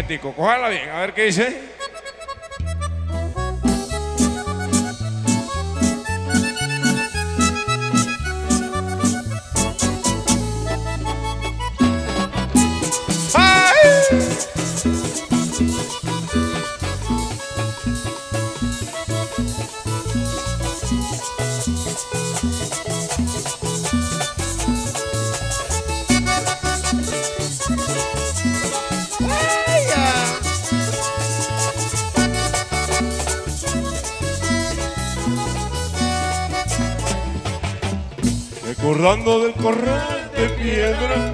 momentico, cójala bien, a ver qué dice. Recordando del corral de piedra.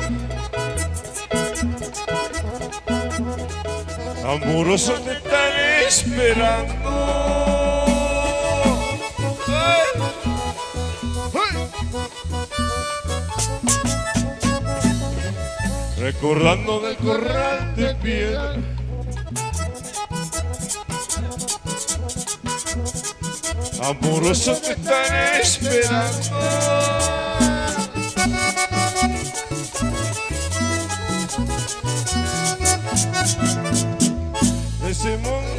Amorosos te están esperando. Recordando del corral de piedra. Amorosos te están esperando. Ese mundo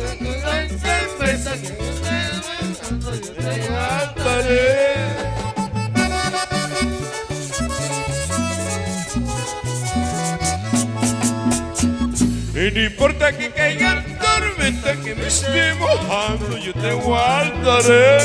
Y no importa que caiga tormenta que me esté mojando, yo te guardaré.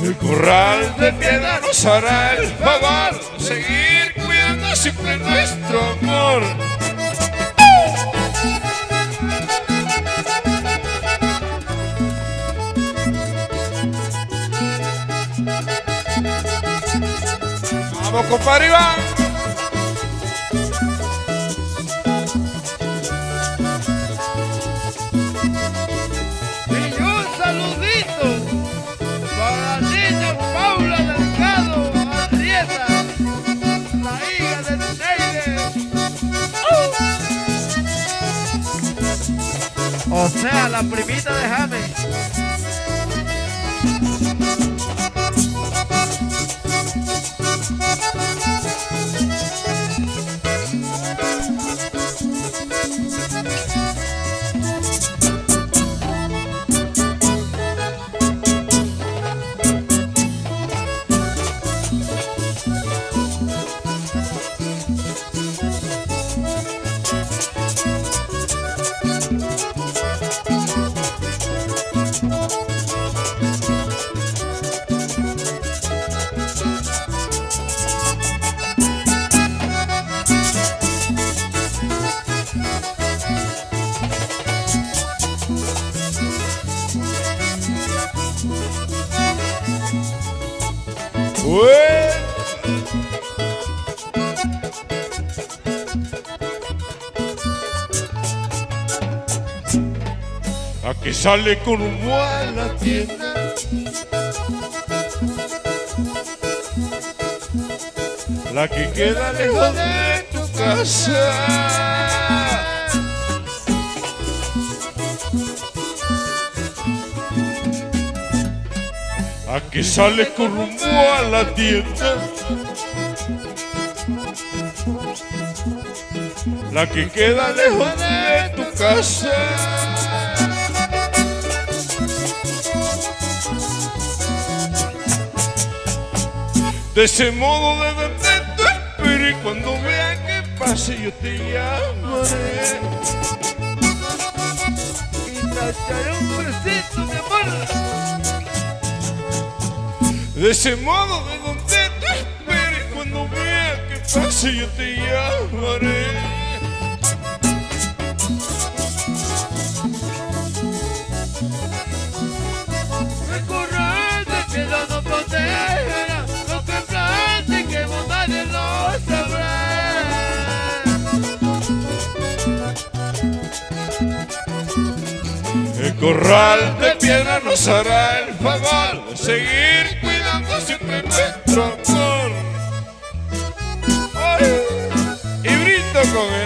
El corral de piedra nos hará el favor seguir cuidando siempre nuestro amor. Vamos, compadre Iván. O sea, la primita de James. Ué. A que sale con un a la tienda. La que queda lejos de tu casa. A que sale con rumbo a la tienda. La que queda lejos de tu casa. De ese modo de verte te espero y cuando vea que pase yo te llamaré. Y te echaré un besito, mi amor. De ese modo de donde te espero y cuando vea que pase yo te llamaré. El corral de piedra no protegerá lo que platiquemos nadie lo sabrá. El corral de piedra nos hará el favor de seguir siempre y con.